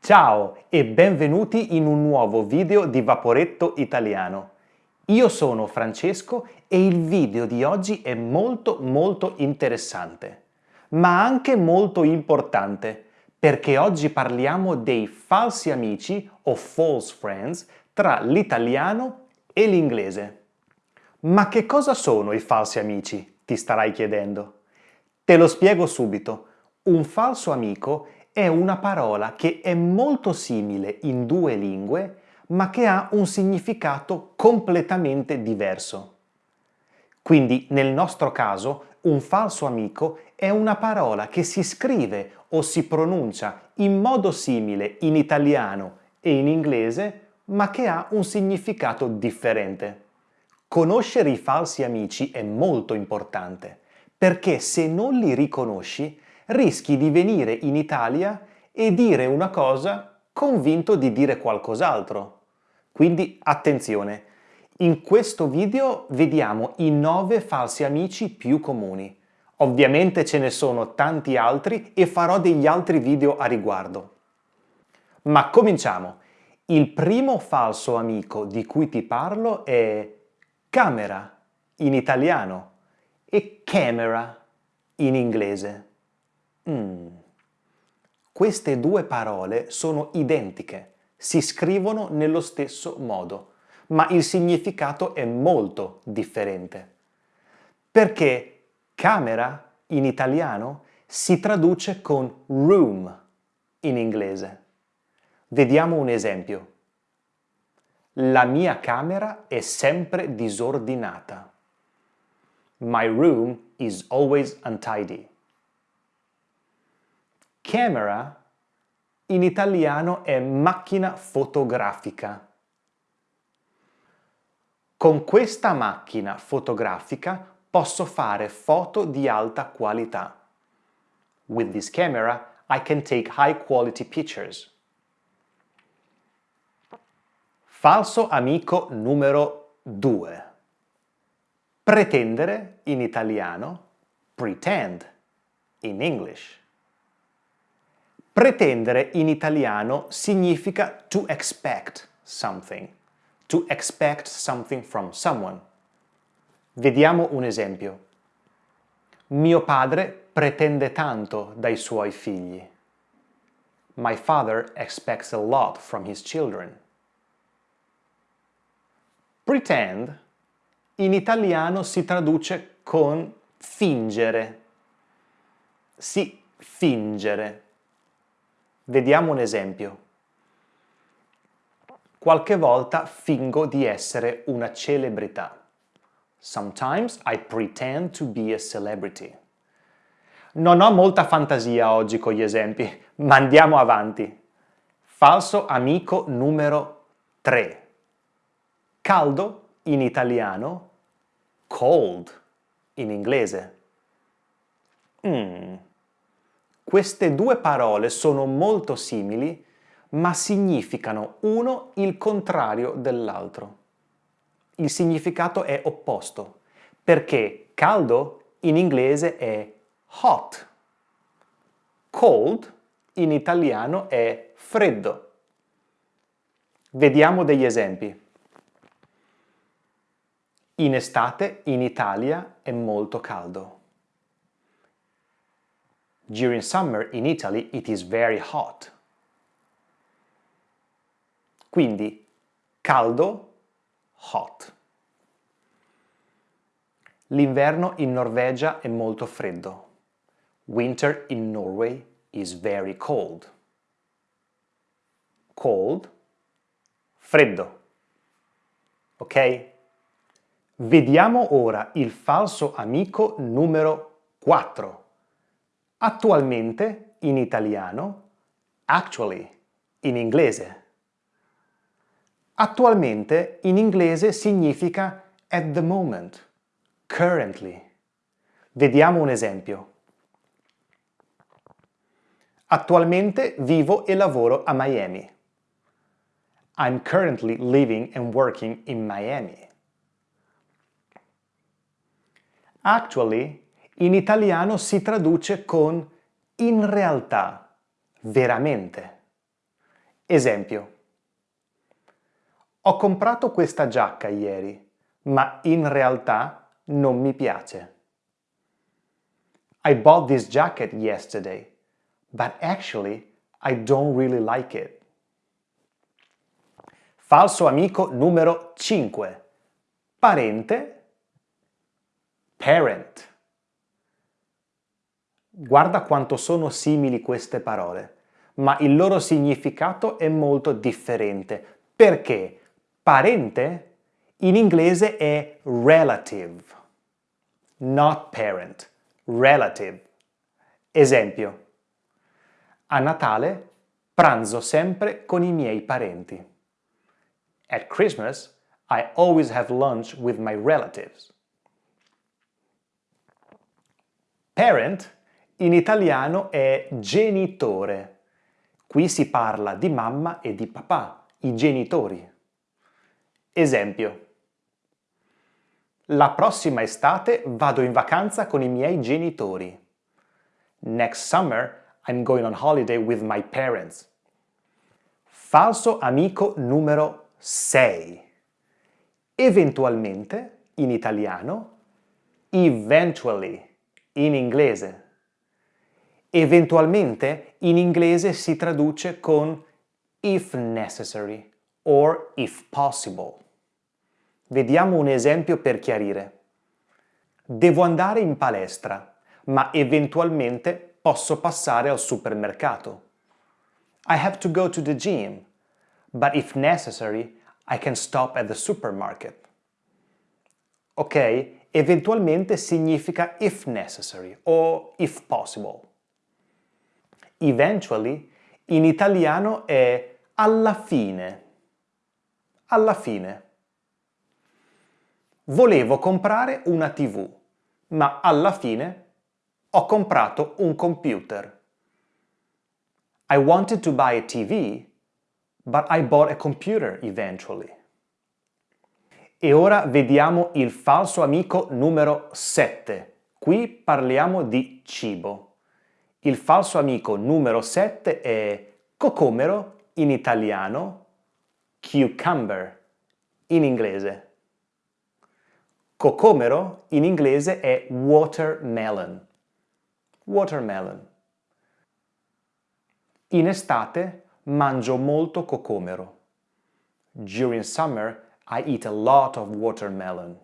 Ciao e benvenuti in un nuovo video di Vaporetto Italiano. Io sono Francesco e il video di oggi è molto molto interessante, ma anche molto importante, perché oggi parliamo dei falsi amici o false friends tra l'italiano e l'inglese. Ma che cosa sono i falsi amici? Ti starai chiedendo. Te lo spiego subito. Un falso amico è una parola che è molto simile in due lingue, ma che ha un significato completamente diverso. Quindi nel nostro caso un falso amico è una parola che si scrive o si pronuncia in modo simile in italiano e in inglese, ma che ha un significato differente. Conoscere i falsi amici è molto importante, perché se non li riconosci rischi di venire in Italia e dire una cosa convinto di dire qualcos'altro. Quindi attenzione, in questo video vediamo i 9 falsi amici più comuni. Ovviamente ce ne sono tanti altri e farò degli altri video a riguardo. Ma cominciamo! Il primo falso amico di cui ti parlo è camera in italiano e camera in inglese. Mm. Queste due parole sono identiche, si scrivono nello stesso modo, ma il significato è molto differente. Perché camera in italiano si traduce con room in inglese. Vediamo un esempio. La mia camera è sempre disordinata. My room is always untidy. Camera in italiano è macchina fotografica. Con questa macchina fotografica posso fare foto di alta qualità. With this camera I can take high quality pictures. Falso amico numero 2. Pretendere in italiano, pretend in English. Pretendere in italiano significa to expect something, to expect something from someone. Vediamo un esempio. Mio padre pretende tanto dai suoi figli. My father expects a lot from his children. Pretend in italiano si traduce con fingere. Sì, fingere. Vediamo un esempio. Qualche volta fingo di essere una celebrità. Sometimes I pretend to be a celebrity. Non ho molta fantasia oggi con gli esempi, ma andiamo avanti. Falso amico numero 3 caldo in italiano, cold in inglese. Mm. Queste due parole sono molto simili, ma significano uno il contrario dell'altro. Il significato è opposto, perché caldo in inglese è hot, cold in italiano è freddo. Vediamo degli esempi. In estate in Italia è molto caldo. During summer in Italy it is very hot. Quindi caldo, hot. L'inverno in Norvegia è molto freddo. Winter in Norway is very cold. Cold, freddo. Ok? Vediamo ora il falso amico numero 4. Attualmente in italiano, actually in inglese. Attualmente in inglese significa at the moment, currently. Vediamo un esempio. Attualmente vivo e lavoro a Miami. I'm currently living and working in Miami. Actually in italiano si traduce con in realtà, veramente. Esempio. Ho comprato questa giacca ieri, ma in realtà non mi piace. I bought this jacket yesterday, but actually I don't really like it. Falso amico numero 5. Parente, parent. Guarda quanto sono simili queste parole, ma il loro significato è molto differente. Perché? Parente in inglese è relative, not parent relative. Esempio. A Natale pranzo sempre con i miei parenti. At Christmas, I always have lunch with my relatives. Parent in italiano è genitore. Qui si parla di mamma e di papà, i genitori. Esempio. La prossima estate vado in vacanza con i miei genitori. Next summer I'm going on holiday with my parents. Falso amico numero 6. Eventualmente, in italiano, eventually, in inglese. Eventualmente, in inglese si traduce con if necessary or if possible. Vediamo un esempio per chiarire. Devo andare in palestra, ma eventualmente posso passare al supermercato. I have to go to the gym, but if necessary, I can stop at the supermarket. Ok? Eventualmente significa if necessary o if possible. Eventually in italiano è alla fine. Alla fine. Volevo comprare una TV, ma alla fine ho comprato un computer. I wanted to buy a TV, but I bought a computer eventually. E ora vediamo il falso amico numero 7. Qui parliamo di cibo. Il falso amico numero 7 è cocomero in italiano, cucumber in inglese. Cocomero in inglese è watermelon. Watermelon. In estate mangio molto cocomero. During summer I eat a lot of watermelon.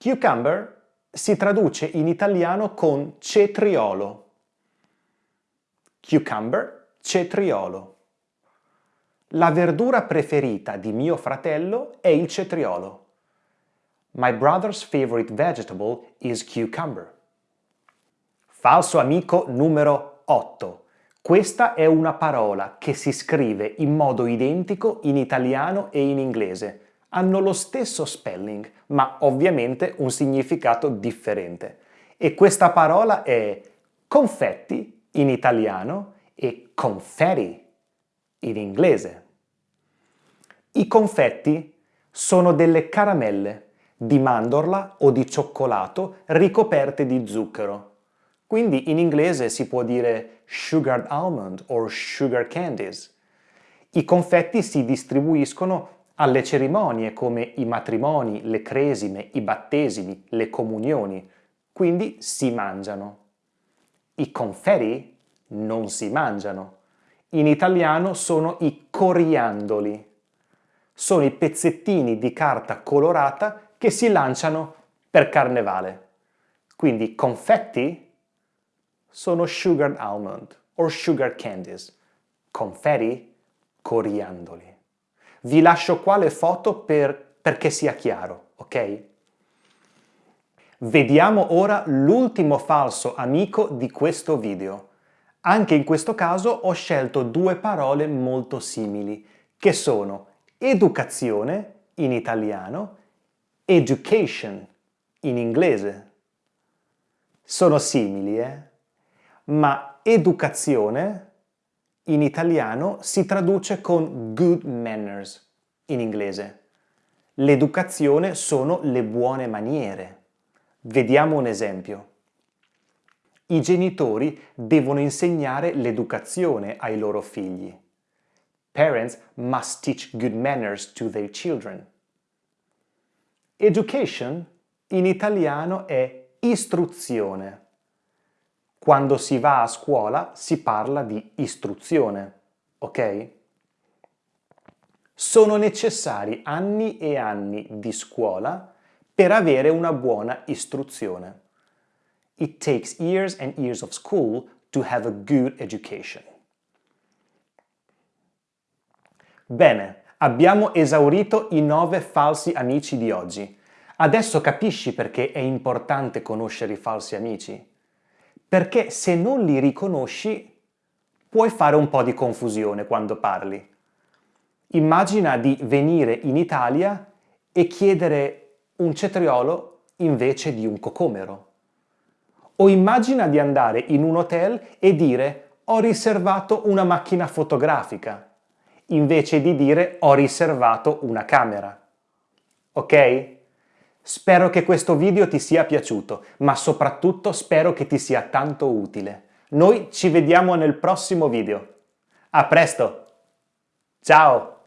Cucumber si traduce in italiano con cetriolo. Cucumber, cetriolo. La verdura preferita di mio fratello è il cetriolo. My brother's favorite vegetable is cucumber. Falso amico numero 8. Questa è una parola che si scrive in modo identico in italiano e in inglese. Hanno lo stesso spelling, ma ovviamente un significato differente. E questa parola è confetti in italiano e confetti in inglese. I confetti sono delle caramelle di mandorla o di cioccolato ricoperte di zucchero. Quindi in inglese si può dire sugared almond or sugar candies. I confetti si distribuiscono alle cerimonie come i matrimoni, le cresime, i battesimi, le comunioni, quindi si mangiano. I confetti non si mangiano. In italiano sono i coriandoli. Sono i pezzettini di carta colorata che si lanciano per carnevale. Quindi confetti sono sugared almond or sugar candies. Confetti, coriandoli. Vi lascio qua le foto per, perché sia chiaro, ok? Vediamo ora l'ultimo falso amico di questo video. Anche in questo caso ho scelto due parole molto simili, che sono educazione in italiano, education in inglese. Sono simili, eh? Ma educazione in italiano si traduce con good manners in inglese. L'educazione sono le buone maniere. Vediamo un esempio. I genitori devono insegnare l'educazione ai loro figli. Parents must teach good manners to their children. Education in italiano è istruzione. Quando si va a scuola si parla di istruzione, ok? Sono necessari anni e anni di scuola per avere una buona istruzione. It takes years and years of school to have a good education. Bene, abbiamo esaurito i nove falsi amici di oggi. Adesso capisci perché è importante conoscere i falsi amici? Perché se non li riconosci puoi fare un po' di confusione quando parli. Immagina di venire in Italia e chiedere un cetriolo invece di un cocomero. O immagina di andare in un hotel e dire ho riservato una macchina fotografica, invece di dire ho riservato una camera. Ok? Spero che questo video ti sia piaciuto, ma soprattutto spero che ti sia tanto utile. Noi ci vediamo nel prossimo video. A presto! Ciao!